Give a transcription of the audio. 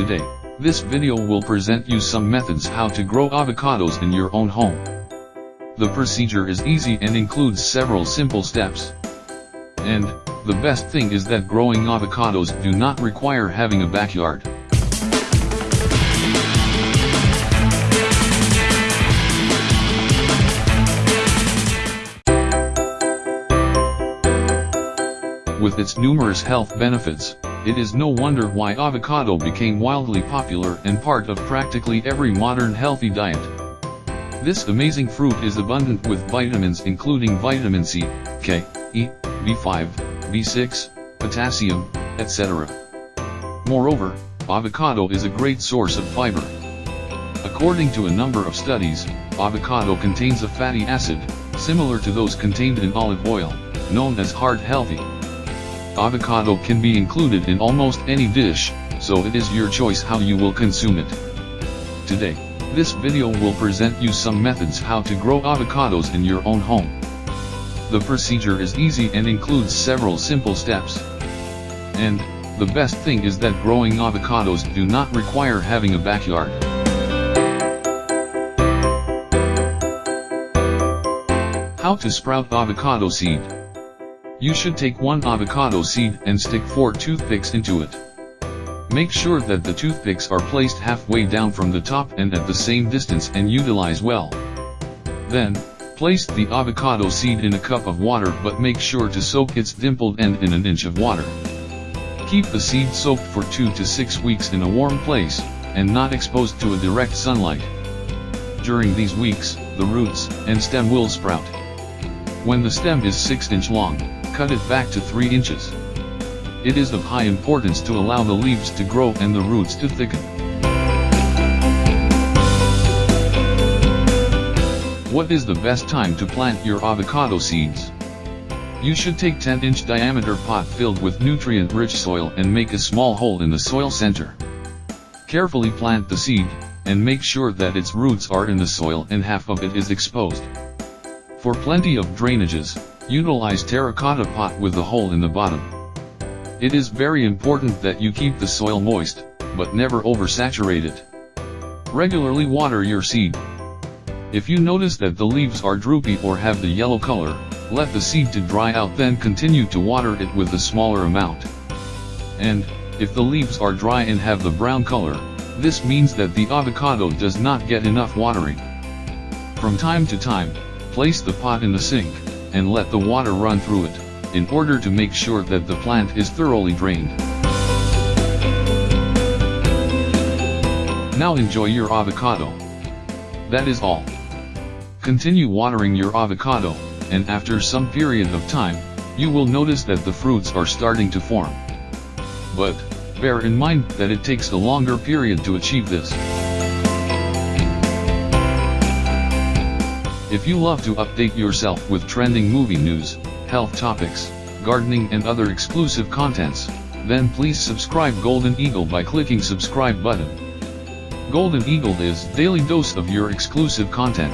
Today, this video will present you some methods how to grow avocados in your own home. The procedure is easy and includes several simple steps. And, the best thing is that growing avocados do not require having a backyard. With its numerous health benefits, it is no wonder why avocado became wildly popular and part of practically every modern healthy diet. This amazing fruit is abundant with vitamins including vitamin C, K, E, B5, B6, potassium, etc. Moreover, avocado is a great source of fiber. According to a number of studies, avocado contains a fatty acid, similar to those contained in olive oil, known as heart healthy. Avocado can be included in almost any dish, so it is your choice how you will consume it. Today, this video will present you some methods how to grow avocados in your own home. The procedure is easy and includes several simple steps. And, the best thing is that growing avocados do not require having a backyard. How to sprout avocado seed. You should take one avocado seed and stick four toothpicks into it. Make sure that the toothpicks are placed halfway down from the top and at the same distance and utilize well. Then, place the avocado seed in a cup of water but make sure to soak its dimpled end in an inch of water. Keep the seed soaked for 2 to 6 weeks in a warm place, and not exposed to a direct sunlight. During these weeks, the roots and stem will sprout. When the stem is 6 inch long, cut it back to 3 inches. It is of high importance to allow the leaves to grow and the roots to thicken. What is the best time to plant your avocado seeds? You should take 10 inch diameter pot filled with nutrient rich soil and make a small hole in the soil center. Carefully plant the seed, and make sure that its roots are in the soil and half of it is exposed. For plenty of drainages, utilize terracotta pot with a hole in the bottom. It is very important that you keep the soil moist, but never oversaturate it. Regularly water your seed. If you notice that the leaves are droopy or have the yellow color, let the seed to dry out then continue to water it with a smaller amount. And, if the leaves are dry and have the brown color, this means that the avocado does not get enough watering. From time to time, place the pot in the sink, and let the water run through it, in order to make sure that the plant is thoroughly drained. Now enjoy your avocado. That is all. Continue watering your avocado, and after some period of time, you will notice that the fruits are starting to form. But, bear in mind that it takes a longer period to achieve this. If you love to update yourself with trending movie news, health topics, gardening and other exclusive contents, then please subscribe Golden Eagle by clicking subscribe button. Golden Eagle is daily dose of your exclusive content.